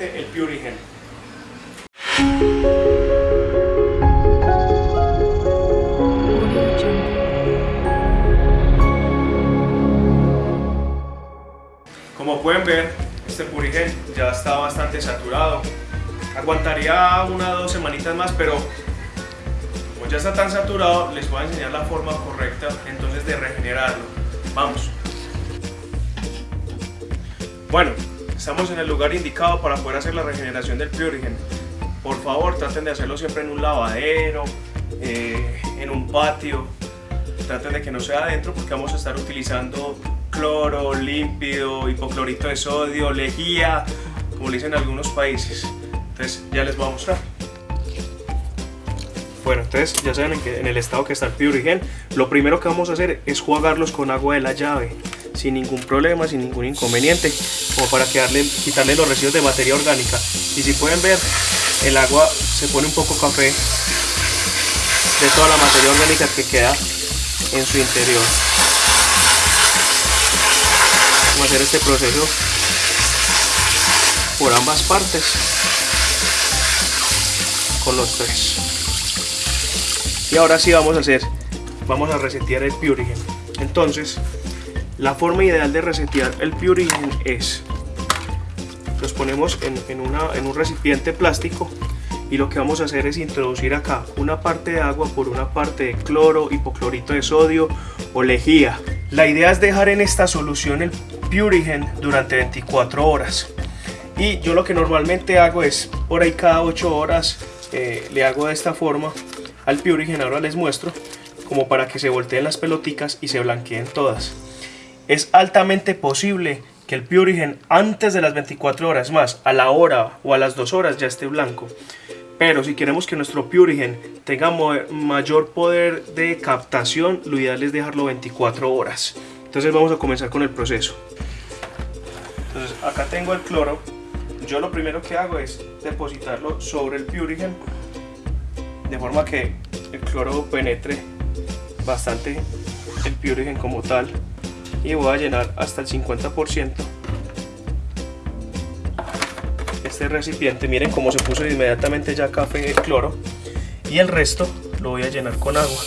el Purigen. Como pueden ver, este Purigen ya está bastante saturado. Aguantaría una o dos semanitas más, pero como ya está tan saturado, les voy a enseñar la forma correcta entonces de regenerarlo. Vamos. Bueno, estamos en el lugar indicado para poder hacer la regeneración del Purigen. Por favor, traten de hacerlo siempre en un lavadero, eh, en un patio. Traten de que no sea adentro porque vamos a estar utilizando cloro, límpido, hipoclorito de sodio, lejía, como le dicen en algunos países. Entonces ya les voy a mostrar. Bueno, entonces ya saben en, que, en el estado que está el Purigen. Lo primero que vamos a hacer es jugarlos con agua de la llave sin ningún problema, sin ningún inconveniente, como para quedarle, quitarle los residuos de materia orgánica. Y si pueden ver, el agua se pone un poco café de toda la materia orgánica que queda en su interior. Vamos a hacer este proceso por ambas partes con los tres. Y ahora sí vamos a hacer, vamos a resetear el Purigen. Entonces, la forma ideal de resetear el Purigen es, los ponemos en, un recipiente plástico y lo que vamos a hacer es introducir acá una parte de agua por una parte de cloro, hipoclorito de sodio o lejía. La idea es dejar en esta solución el Purigen durante 24 horas. Y yo lo que normalmente hago es, por ahí cada 8 horas, eh, le hago de esta forma al Purigen, ahora les muestro, como para que se volteen las peloticas y se blanqueen todas es altamente posible que el Purigen antes de las 24 horas más, a la hora o a las 2 horas ya esté blanco. Pero si queremos que nuestro Purigen tenga mayor poder de captación, lo ideal es dejarlo 24 horas. Entonces vamos a comenzar con el proceso. Acá tengo el cloro. Yo lo primero que hago es depositarlo sobre el Purigen de forma que el cloro penetre bastante el Purigen como tal y voy a llenar hasta el 50% este recipiente miren cómo se puso inmediatamente ya café cloro y el resto lo voy a llenar con agua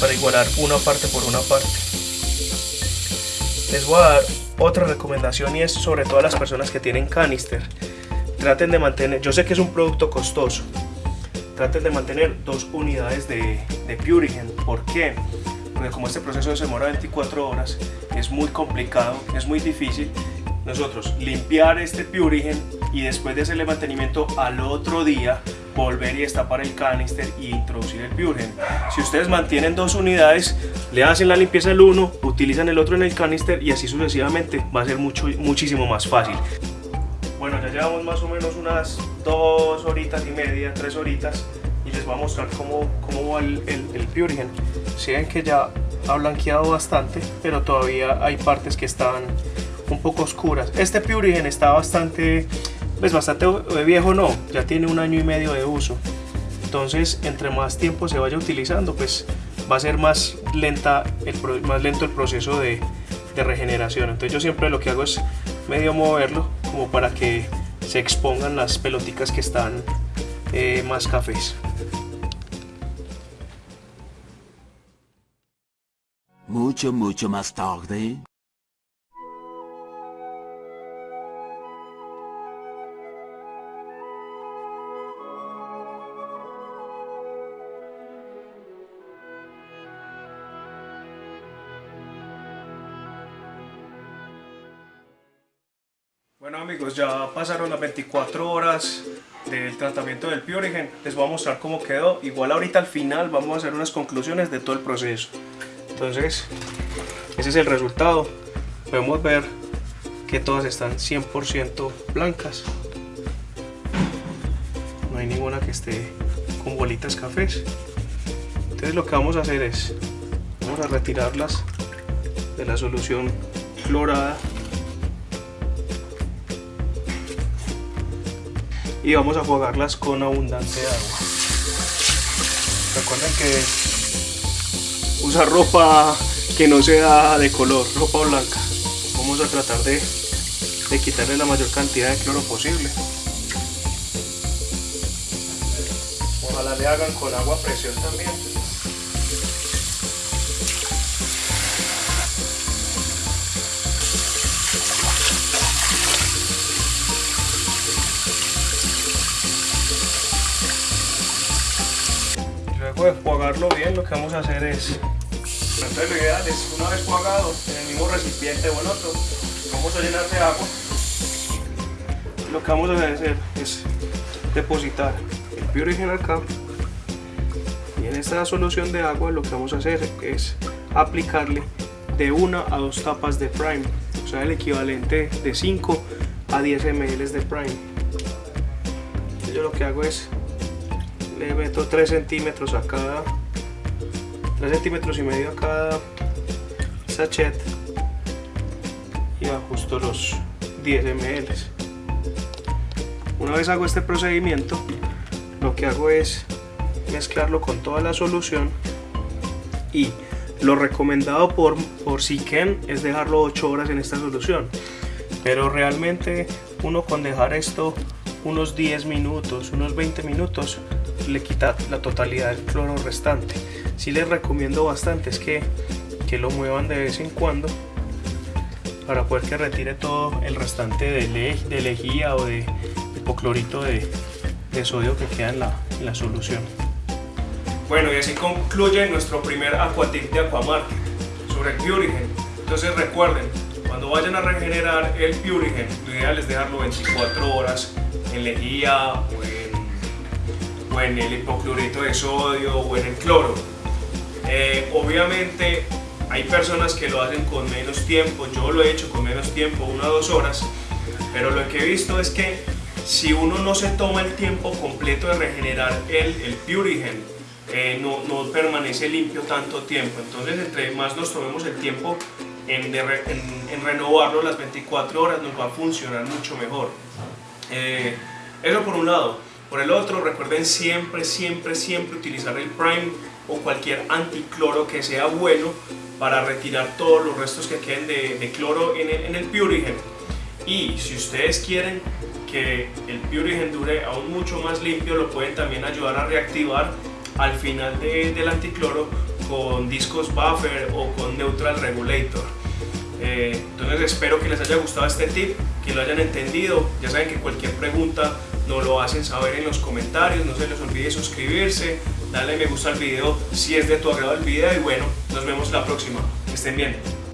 para igualar una parte por una parte. Les voy a dar otra recomendación y es sobre todo a las personas que tienen canister. Traten de mantener, yo sé que es un producto costoso traten de mantener dos unidades de, de Purigen. ¿por qué? Porque como este proceso se demora 24 horas, es muy complicado, es muy difícil. Nosotros limpiar este Purigen y después de hacerle mantenimiento al otro día, volver y destapar el canister y introducir el Purigen. Si ustedes mantienen dos unidades, le hacen la limpieza del uno, utilizan el otro en el canister y así sucesivamente, va a ser mucho, muchísimo más fácil. Bueno, ya llevamos más o menos unas dos horitas y media, tres horitas y les voy a mostrar cómo, cómo va el, el, el Purigen. Si ven que ya ha blanqueado bastante, pero todavía hay partes que están un poco oscuras. Este Purigen está bastante, pues bastante viejo no, ya tiene un año y medio de uso. Entonces, entre más tiempo se vaya utilizando, pues va a ser más, lenta el, más lento el proceso de, de regeneración. Entonces yo siempre lo que hago es medio moverlo como para que se expongan las peloticas que están eh, más cafés. Mucho, mucho más tarde. Bueno amigos, ya pasaron las 24 horas del tratamiento del Purigen. Les voy a mostrar cómo quedó. Igual ahorita al final vamos a hacer unas conclusiones de todo el proceso. Entonces, ese es el resultado. Podemos ver que todas están 100% blancas. No hay ninguna que esté con bolitas cafés. Entonces lo que vamos a hacer es, vamos a retirarlas de la solución clorada y vamos a jugarlas con abundante agua. Recuerden que usar ropa que no sea de color, ropa blanca. Vamos a tratar de de quitarle la mayor cantidad de cloro posible. Ojalá le hagan con agua presión también. De bien, lo que vamos a hacer es entonces lo ideal es una vez jugado en el mismo recipiente o en otro, vamos a llenar de agua. Lo que vamos a hacer es depositar el Purigen acá y en esta solución de agua lo que vamos a hacer es aplicarle de una a dos tapas de prime, o sea el equivalente de 5 a 10 ml de prime. Yo lo que hago es le meto 3 centímetros a cada 3 centímetros y medio a cada sachet. Y ajusto los 10 ml una vez hago este procedimiento lo que hago es mezclarlo con toda la solución y lo recomendado por, por Siken es dejarlo 8 horas en esta solución. Pero realmente uno con dejar esto unos 10 minutos, unos 20 minutos le quita la totalidad del cloro restante si les recomiendo bastante es que, que lo muevan de vez en cuando para poder que retire todo el restante de, de lejía o de hipoclorito de, de sodio que queda en la, en la, solución. Bueno, y así concluye nuestro primer aquatip de Aquamarket sobre el Purigen. Entonces recuerden, cuando vayan a regenerar el Purigen, lo ideal es dejarlo 24 horas en lejía o en, el hipoclorito de sodio o en el cloro eh, obviamente hay personas que lo hacen con menos tiempo, yo lo he hecho con menos tiempo, una o dos horas, pero lo que he visto es que si uno no se toma el tiempo completo de regenerar el, el Purigen, eh, no, no, permanece limpio tanto tiempo. Entonces, entre más nos tomemos el tiempo en, en, renovarlo las 24 horas, nos va a funcionar mucho mejor. Eh, eso por un lado. Por el otro, recuerden siempre, siempre, siempre utilizar el Prime o cualquier anticloro que sea bueno para retirar todos los restos que queden de, cloro en el, en el Purigen. Y si ustedes quieren que el Purigen dure aún mucho más limpio, lo pueden también ayudar a reactivar al final del anticloro con discos buffer o con neutral regulator. Eh, entonces espero que les haya gustado este tip, que lo hayan entendido. Ya saben que cualquier pregunta nos lo hacen saber en los comentarios. No se les olvide suscribirse, dale me gusta al video si es de tu agrado el video y bueno, nos vemos la próxima. Que estén bien.